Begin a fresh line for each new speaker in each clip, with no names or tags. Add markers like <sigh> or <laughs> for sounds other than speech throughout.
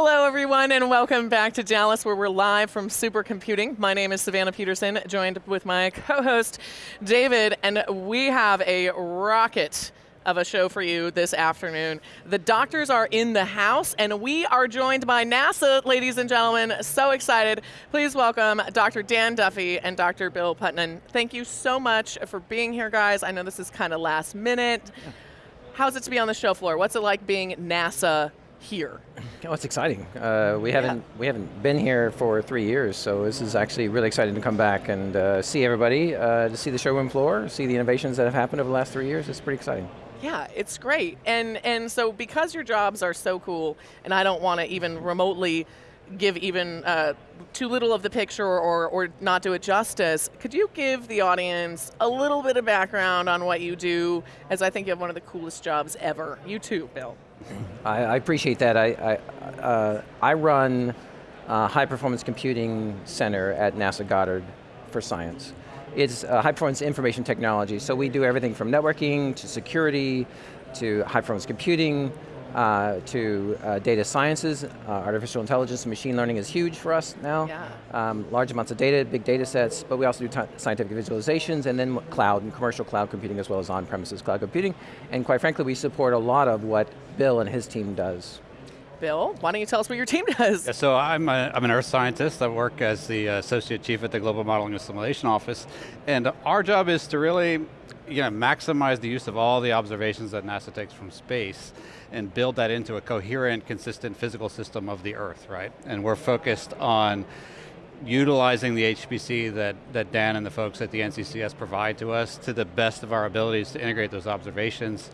Hello everyone and welcome back to Dallas where we're live from Supercomputing. My name is Savannah Peterson, joined with my co-host David, and we have a rocket of a show for you this afternoon. The doctors are in the house and we are joined by NASA, ladies and gentlemen. So excited. Please welcome Dr. Dan Duffy and Dr. Bill Putnam. Thank you so much for being here, guys. I know this is kind of last minute. How's it to be on the show floor? What's it like being NASA here?
Oh, it's exciting. Uh, we haven't we haven't been here for three years, so this is actually really exciting to come back and uh, see everybody, uh, to see the showroom floor, see the innovations that have happened over the last three years. It's pretty exciting.
Yeah, it's great. And and so because your jobs are so cool, and I don't want to even remotely give even uh, too little of the picture or, or not do it justice, could you give the audience a little bit of background on what you do, as I think you have one of the coolest jobs ever. You too, Bill.
I, I appreciate that. I, I, uh, I run a High Performance Computing Center at NASA Goddard for science. It's high performance information technology, so we do everything from networking to security to high performance computing, uh, to uh, data sciences, uh, artificial intelligence and machine learning is huge for us now.
Yeah.
Um, large amounts of data, big data sets, but we also do scientific visualizations and then cloud and commercial cloud computing as well as on-premises cloud computing. And quite frankly, we support a lot of what Bill and his team does.
Bill, why don't you tell us what your team <laughs> does?
Yeah, so I'm, a, I'm an earth scientist. I work as the uh, associate chief at the Global Modeling and Simulation Office. And our job is to really you know, maximize the use of all the observations that NASA takes from space and build that into a coherent, consistent physical system of the Earth, right? And we're focused on utilizing the HPC that, that Dan and the folks at the NCCS provide to us to the best of our abilities to integrate those observations,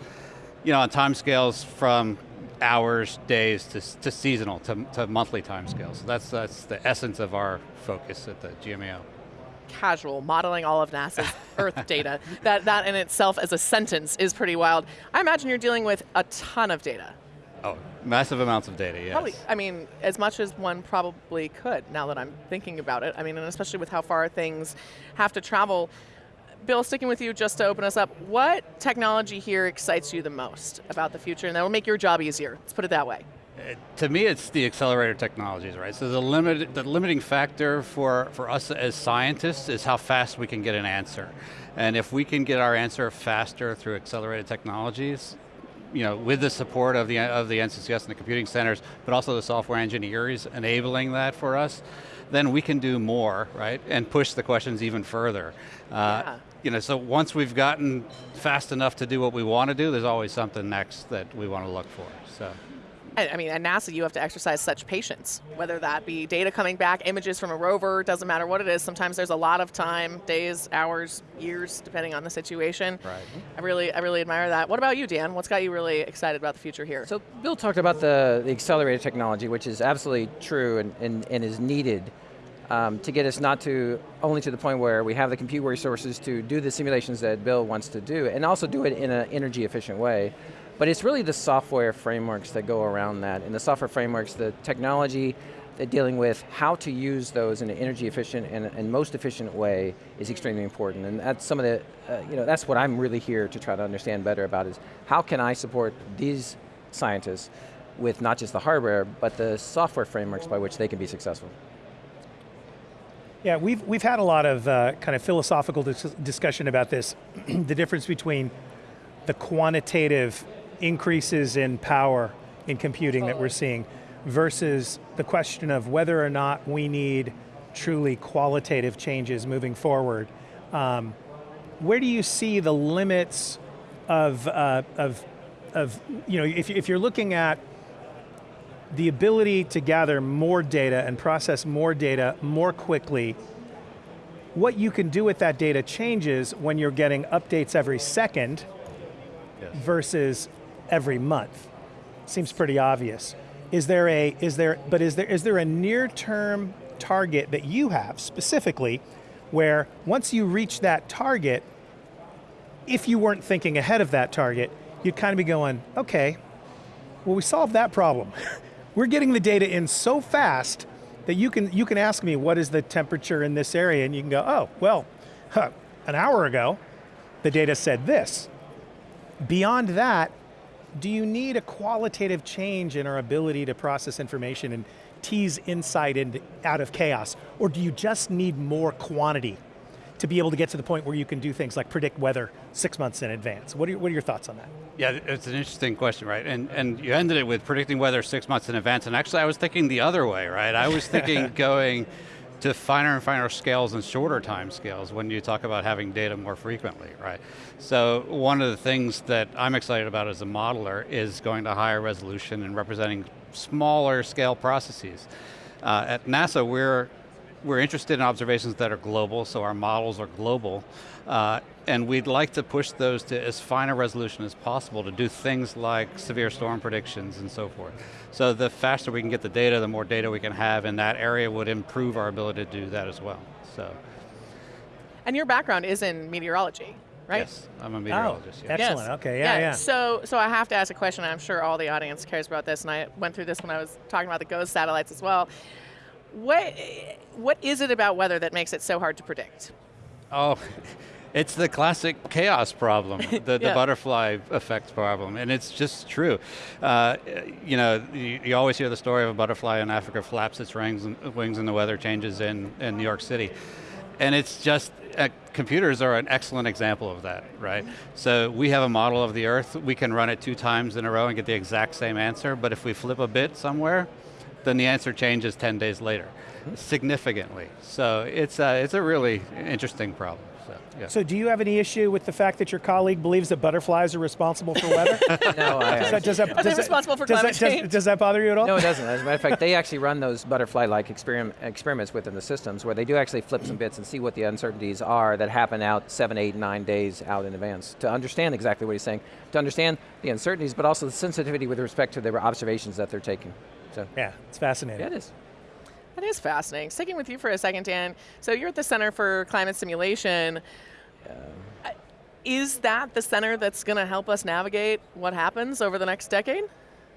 you know, on time scales from hours, days, to, to seasonal, to, to monthly time scales. So that's, that's the essence of our focus at the GMAO
casual, modeling all of NASA's <laughs> Earth data. That, that in itself as a sentence is pretty wild. I imagine you're dealing with a ton of data.
Oh, massive amounts of data, yes.
Probably, I mean, as much as one probably could, now that I'm thinking about it. I mean, and especially with how far things have to travel. Bill, sticking with you just to open us up, what technology here excites you the most about the future and that will make your job easier? Let's put it that way
to me, it's the accelerator technologies, right? So the, limit, the limiting factor for, for us as scientists is how fast we can get an answer. And if we can get our answer faster through accelerated technologies, you know, with the support of the, of the NCCS and the computing centers, but also the software engineers enabling that for us, then we can do more, right? And push the questions even further. Uh, yeah. You know, so once we've gotten fast enough to do what we want to do, there's always something next that we want to look for, so.
I mean, at NASA, you have to exercise such patience, whether that be data coming back, images from a rover, doesn't matter what it is. Sometimes there's a lot of time, days, hours, years, depending on the situation.
Right.
I really, I really admire that. What about you, Dan? What's got you really excited about the future here?
So Bill talked about the, the accelerator technology, which is absolutely true and, and, and is needed um, to get us not to, only to the point where we have the compute resources to do the simulations that Bill wants to do, and also do it in an energy efficient way, but it's really the software frameworks that go around that. And the software frameworks, the technology, that dealing with how to use those in an energy efficient and, and most efficient way is extremely important. And that's some of the, uh, you know, that's what I'm really here to try to understand better about is how can I support these scientists with not just the hardware, but the software frameworks by which they can be successful.
Yeah, we've, we've had a lot of uh, kind of philosophical dis discussion about this, <clears throat> the difference between the quantitative increases in power in computing that we're seeing versus the question of whether or not we need truly qualitative changes moving forward. Um, where do you see the limits of, uh, of, of you know, if, if you're looking at the ability to gather more data and process more data more quickly, what you can do with that data changes when you're getting updates every second yes. versus every month. Seems pretty obvious. Is there a, is there, but is there, is there a near term target that you have specifically where once you reach that target, if you weren't thinking ahead of that target, you'd kind of be going, okay, well we solved that problem. <laughs> We're getting the data in so fast that you can, you can ask me what is the temperature in this area and you can go, oh, well, huh, an hour ago, the data said this. Beyond that, do you need a qualitative change in our ability to process information and tease insight in, out of chaos? Or do you just need more quantity to be able to get to the point where you can do things like predict weather six months in advance? What are, what are your thoughts on that?
Yeah, it's an interesting question, right? And, and you ended it with predicting weather six months in advance, and actually I was thinking the other way, right? I was thinking <laughs> going to finer and finer scales and shorter time scales when you talk about having data more frequently, right? So one of the things that I'm excited about as a modeler is going to higher resolution and representing smaller scale processes. Uh, at NASA, we're we're interested in observations that are global, so our models are global, uh, and we'd like to push those to as fine a resolution as possible to do things like severe storm predictions and so forth. So the faster we can get the data, the more data we can have in that area would improve our ability to do that as well, so.
And your background is in meteorology, right?
Yes, I'm a meteorologist.
Oh,
yeah.
excellent,
Yes.
okay, yeah, yeah.
So, so I have to ask a question, and I'm sure all the audience cares about this, and I went through this when I was talking about the GOES satellites as well. What, what is it about weather that makes it so hard to predict?
Oh, <laughs> it's the classic chaos problem, <laughs> the, the butterfly effect problem, and it's just true. Uh, you know, you, you always hear the story of a butterfly in Africa flaps its wings and, wings and the weather changes in, in New York City. And it's just, uh, computers are an excellent example of that, right? So we have a model of the Earth, we can run it two times in a row and get the exact same answer, but if we flip a bit somewhere, then the answer changes 10 days later, significantly. So it's, uh, it's a really interesting problem. So, yeah.
So do you have any issue with the fact that your colleague believes that butterflies are responsible for weather? <laughs>
No, I,
Does that, does that,
Are they
does that-
responsible for
does
climate
that, does-
change?
Does, that bother you at all?
No, it doesn't. As a matter of fact, they actually run those butterfly-like experiment, experiments within the systems where they do actually flip some bits and see what the uncertainties are that happen out seven, eight, nine days out in advance to understand exactly what he's saying, to understand the uncertainties, but also the sensitivity with respect to the observations that they're taking. So,
Yeah, it's fascinating.
yeah, it is.
That is fascinating. Sticking with you for a second, Dan. So you're at the Center for Climate Simulation. Uh, Is that the center that's going to help us navigate what happens over the next decade?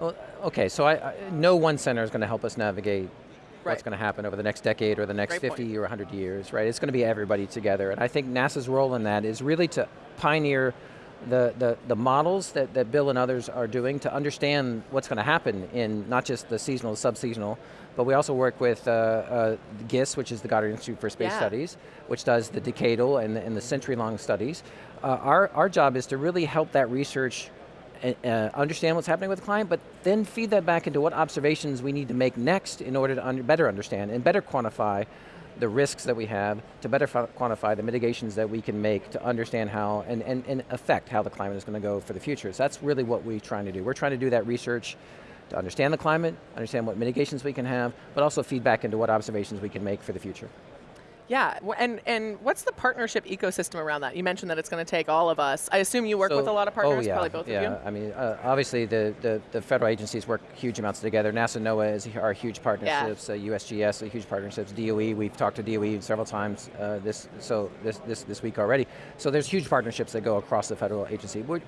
Well, okay, so I, I, no one center is going to help us navigate
Right.
what's going to happen over the next decade or the next
Great
50
point.
or 100 years, right? It's going to be everybody together. And I think NASA's role in that is really to pioneer the, the, the models that, that Bill and others are doing to understand what's going to happen in not just the seasonal, sub-seasonal, but we also work with uh, uh, GISS, which is the Goddard Institute for Space
Yeah.
Studies, which does the decadal and the, and the century-long studies. Uh, our, our job is to really help that research uh, uh, understand what's happening with the client, but then feed that back into what observations we need to make next in order to under, better understand and better quantify the risks that we have, to better quantify the mitigations that we can make to understand how and, and, and affect how the climate is going to go for the future. So that's really what we're trying to do. We're trying to do that research to understand the climate, understand what mitigations we can have, but also feedback into what observations we can make for the future.
Yeah, and, and what's the partnership ecosystem around that? You mentioned that it's going to take all of us. I assume you work
So-
with a lot of partners,
oh, yeah,
probably both
yeah.
of you.
I mean, uh, obviously the, the, the federal agencies work huge amounts together. NASA, NOAA is, are huge partnerships. Uh, USGS are huge partnerships. DOE, we've talked to DOE several times uh, this, so this, this, this week already. So there's huge partnerships that go across the federal agency. We're,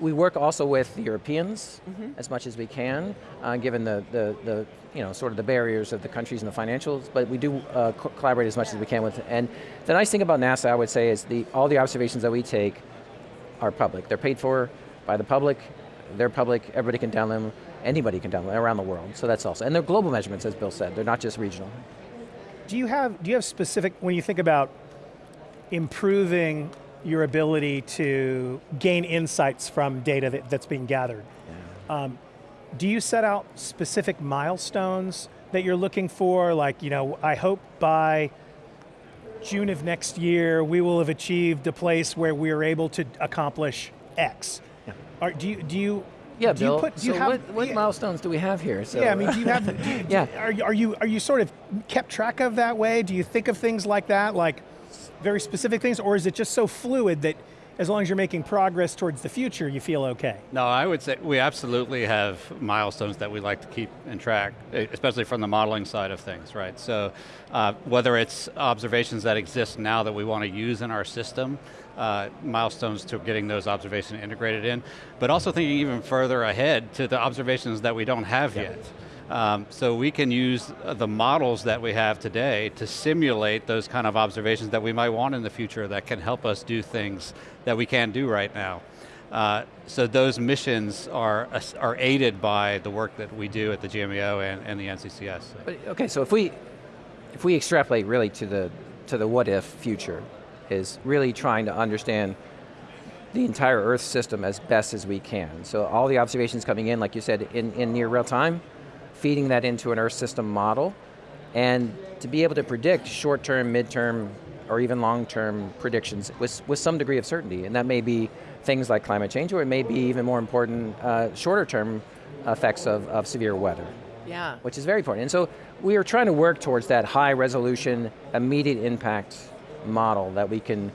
we work also with the Europeans
Mm-hmm.
as much as we can, uh, given the, the, the, you know, sort of the barriers of the countries and the financials, but we do uh, co- collaborate as much as we can with, and the nice thing about NASA, I would say, is the, all the observations that we take are public. They're paid for by the public, they're public, everybody can download them, anybody can download them around the world, so that's also, and they're global measurements, as Bill said, they're not just regional.
Do you have do you have specific when you think about improving your ability to gain insights from data that, that's being gathered? Um, do you set out specific milestones that you're looking for? Like, you know, I hope by June of next year we will have achieved a place where we are able to accomplish X. Are, do you do you
Yeah,
do you
Bill,
put- do you
so
have-
what, what
yeah.
milestones do we have here? So,
yeah, I mean, do you have? Do you, <laughs>
Yeah.
Are, are you are you sort of kept track of that way? Do you think of things like that, like very specific things, or is it just so fluid that as long as you're making progress towards the future, you feel okay?
No, I would say we absolutely have milestones that we like to keep in track, especially from the modeling side of things, right? So uh, whether it's observations that exist now that we want to use in our system, uh, milestones to getting those observations integrated in, but also thinking even further ahead to the observations that we don't have yet. Um, so we can use the models that we have today to simulate those kind of observations that we might want in the future that can help us do things that we can't do right now. Uh, so those missions are, are aided by the work that we do at the GMAO and, and the NCCS.
Okay, so if we, if we extrapolate really to the, to the what if future, is really trying to understand the entire Earth system as best as we can. So all the observations coming in, like you said, in, in near real time, feeding that into an Earth system model, and to be able to predict short-term, mid-term, or even long-term predictions with, with some degree of certainty, and that may be things like climate change, or it may be even more important, uh, shorter-term effects of, of severe weather.
Yeah.
Which is very important. And so we are trying to work towards that high resolution, immediate impact model that we can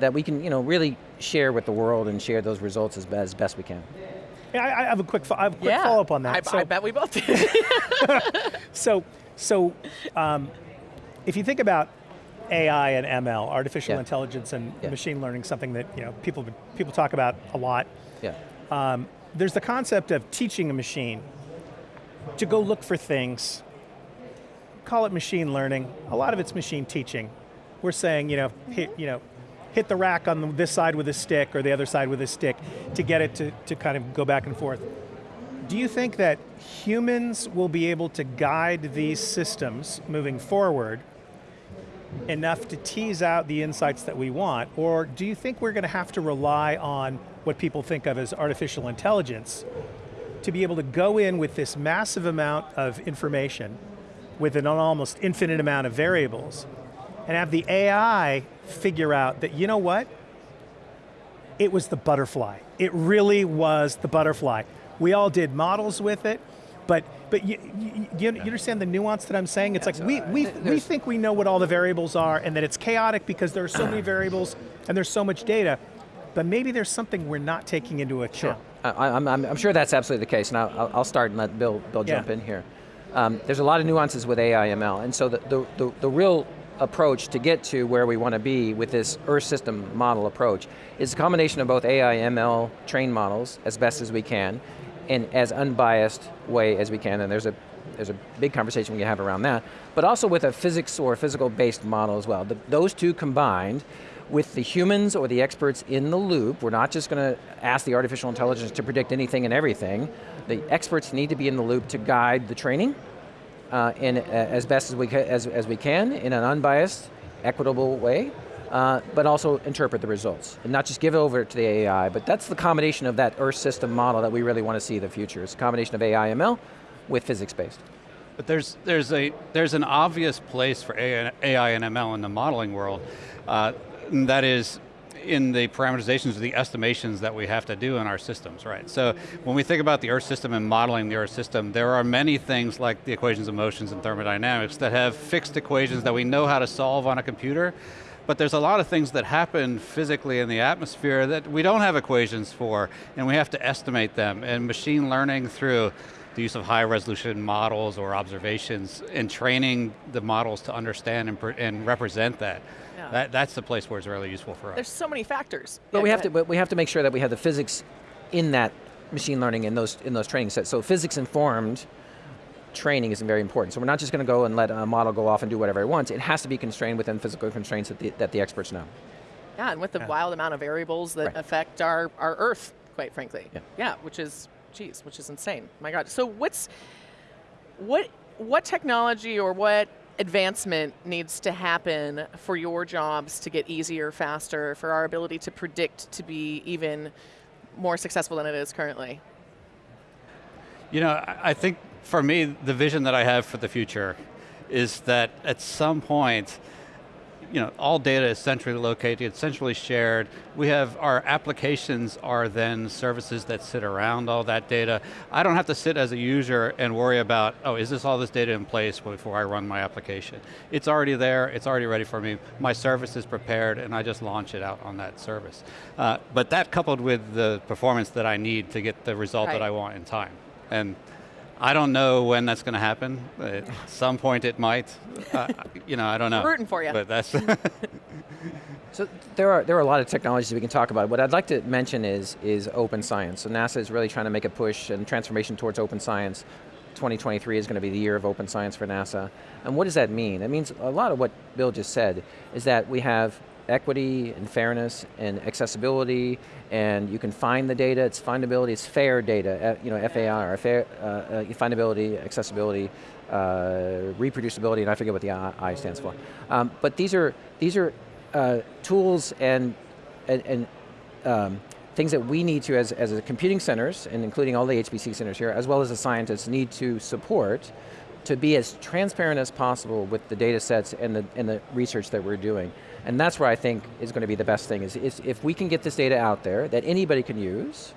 that we can you know, really share with the world and share those results as, as best we can.
Yeah, I, I have a quick, I have a quick
yeah,
follow-up on that.
I,
so,
I bet we both did. <laughs>
so, so um, if you think about AI and ML, artificial
yeah.
intelligence and
yeah.
machine learning, something that you know people people talk about a lot.
Yeah.
Um, there's the concept of teaching a machine to go look for things. Call it machine learning. A lot of it's machine teaching. We're saying, you know, hit, you know, hit the rack on this side with a stick or the other side with a stick to get it to, to kind of go back and forth. Do you think that humans will be able to guide these systems moving forward enough to tease out the insights that we want, or do you think we're going to have to rely on what people think of as artificial intelligence to be able to go in with this massive amount of information with an almost infinite amount of variables and have the AI figure out that, you know what? It was the butterfly. It really was the butterfly. We all did models with it, but but you, you, you, understand the nuance that I'm saying? It's like we, we, we think we know what all the variables are and that it's chaotic because there are so many <clears throat> variables and there's so much data, but maybe there's something we're not taking into account.
Sure. I, am I'm, I'm sure that's absolutely the case, and I'll, I'll start and let Bill, Bill jump in here. Um, there's a lot of nuances with AI ML, and so the, the, the, the real approach to get to where we want to be with this Earth system model approach is a combination of both AI ML trained models as best as we can, in as unbiased way as we can, and there's a there's a big conversation we can have around that, but also with a physics or physical based model as well. The, those two combined with the humans or the experts in the loop, we're not just going to ask the artificial intelligence to predict anything and everything. The experts need to be in the loop to guide the training uh, in uh, as best as we, as, as we can in an unbiased, equitable way, uh, but also interpret the results. And not just give it over to the AI, but that's the combination of that Earth system model that we really want to see in the future. It's a combination of AI ML with physics-based.
But there's, there's, a, there's an obvious place for AI and ML in the modeling world. Uh, that is in the parameterizations or the estimations that we have to do in our systems, right? So when we think about the Earth system and modeling the Earth system, there are many things like the equations of motions and thermodynamics that have fixed equations that we know how to solve on a computer, but there's a lot of things that happen physically in the atmosphere that we don't have equations for, and we have to estimate them, and machine learning through the use of high resolution models or observations and training the models to understand and, and represent that. Yeah. that. That's the place where it's really useful for us.
There's so many factors.
But yeah, we have to, but we have to make sure that we have the physics in that machine learning in those in those training sets. So physics informed training is very important. So we're not just going to go and let a model go off and do whatever it wants. It has to be constrained within physical constraints that the, that the experts know.
Yeah, and with the yeah. wild amount of variables that right. affect our, our Earth, quite frankly.
Yeah.
yeah, which is, geez, which is insane. My God. So what's, what, what technology or what advancement needs to happen for your jobs to get easier, faster, for our ability to predict to be even more successful than it is currently?
You know, I think for me, the vision that I have for the future is that at some point, you know, all data is centrally located, centrally shared. We have, our applications are then services that sit around all that data. I don't have to sit as a user and worry about, oh, is this all this data in place before I run my application? It's already there, it's already ready for me. My service is prepared and I just launch it out on that service. Uh, but that coupled with the performance that I need to get the result right. that I want in time. And I don't know when that's going to happen. At some point it might. Uh, you know, I don't know.
Rooting for you.
But that's. <laughs>
so there are there are a lot of technologies we can talk about. What I'd like to mention is is open science. So NASA is really trying to make a push and transformation towards open science. 2023 is going to be the year of open science for NASA. And what does that mean? It means a lot of what Bill just said is that we have equity and fairness and accessibility, and you can find the data, it's findability, it's fair data, uh, you know, FAR, fair, uh, uh, findability, accessibility, uh, reproducibility, and I forget what the I, stands for. Um, but these are, these are uh, tools and, and, and um, things that we need to, as, as a computing centers, and including all the HPC centers here, as well as the scientists, need to support to be as transparent as possible with the data sets and the, and the research that we're doing. And that's where I think is going to be the best thing, is, is if we can get this data out there that anybody can use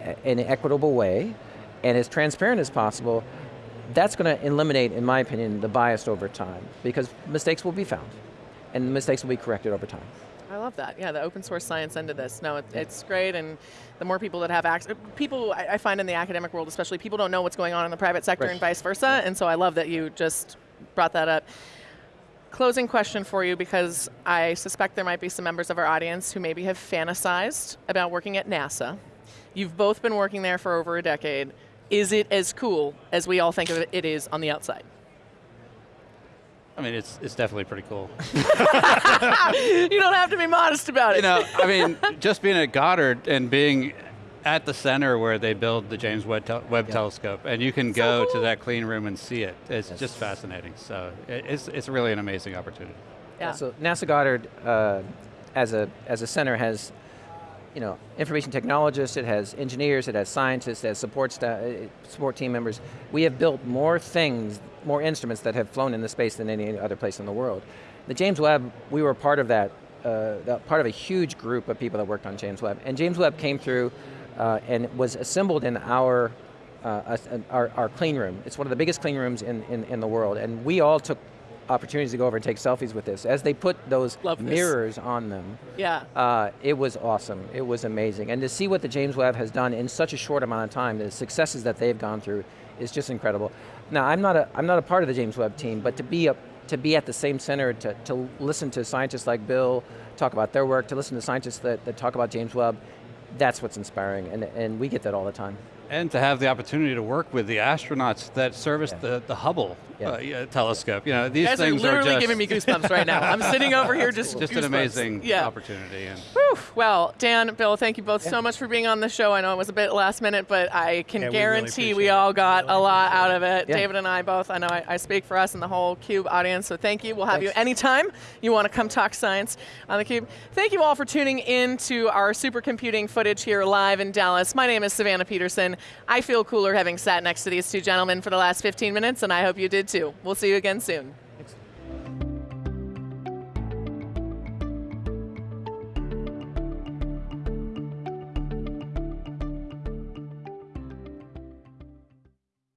eh, in an equitable way, and as transparent as possible, that's going to eliminate, in my opinion, the bias over time, because mistakes will be found, and mistakes will be corrected over time.
I love that. Yeah, the open source science end of this. No, it, it's great, and the more people that have access, people I, I, find in the academic world, especially, people don't know what's going on in the private sector right. and vice versa. And so I love that you just brought that up. Closing question for you, because I suspect there might be some members of our audience who maybe have fantasized about working at NASA. You've both been working there for over a decade. Is it as cool as we all think of it, it is on the outside?
I mean, it's, it's definitely pretty cool. <laughs> <laughs>
you don't have to be modest about it.
You know, I mean, <laughs> just being at Goddard and being at the center where they build the James Webb, tel Webb yep. Telescope, and you can so go cool. to that clean room and see it. It's yes. just fascinating. So it's, it's really an amazing opportunity.
Yeah. So NASA Goddard, uh, as a as a center, has you know, information technologists, it has engineers, it has scientists, it has support, uh, support team members. We have built more things, more instruments that have flown in the space than any other place in the world. The James Webb, we were part of that, uh, part of a huge group of people that worked on James Webb. And James Webb came through uh, and was assembled in our, uh, our, our, clean room. It's one of the biggest clean rooms in, in, in the world. And we all took opportunities to go over and take selfies with this. As they put those mirrors on them,
yeah,
uh, it was awesome. It was amazing. And to see what the James Webb has done in such a short amount of time, the successes that they've gone through, is just incredible. Now, I'm not a, I'm not a part of the James Webb team, but to be a, to be at the same center, to, to listen to scientists like Bill talk about their work, to listen to scientists that, that talk about James Webb, that's what's inspiring, and, and we get that all the time.
And to have the opportunity to work with the astronauts that serviced yeah. the, the Hubble yeah. Uh, telescope. You know, these
Guys
things
are literally
are
giving me goosebumps right now. I'm sitting over here <laughs> just
Just
goosebumps.
an amazing yeah. opportunity. And
Whew. Well, Dan, Bill, thank you both so much for being on the show. I know it was a bit last minute, but I can guarantee we, really we all got really a lot out of it. David and I both, I know I, I, speak for us and the whole CUBE audience, so thank you. We'll have Thanks. you anytime you want to come talk science on the CUBE. Thank you all for tuning in to our supercomputing footage here live in Dallas. My name is Savannah Peterson. I feel cooler having sat next to these two gentlemen for the last 15 minutes, and I hope you did too. We'll see you again soon.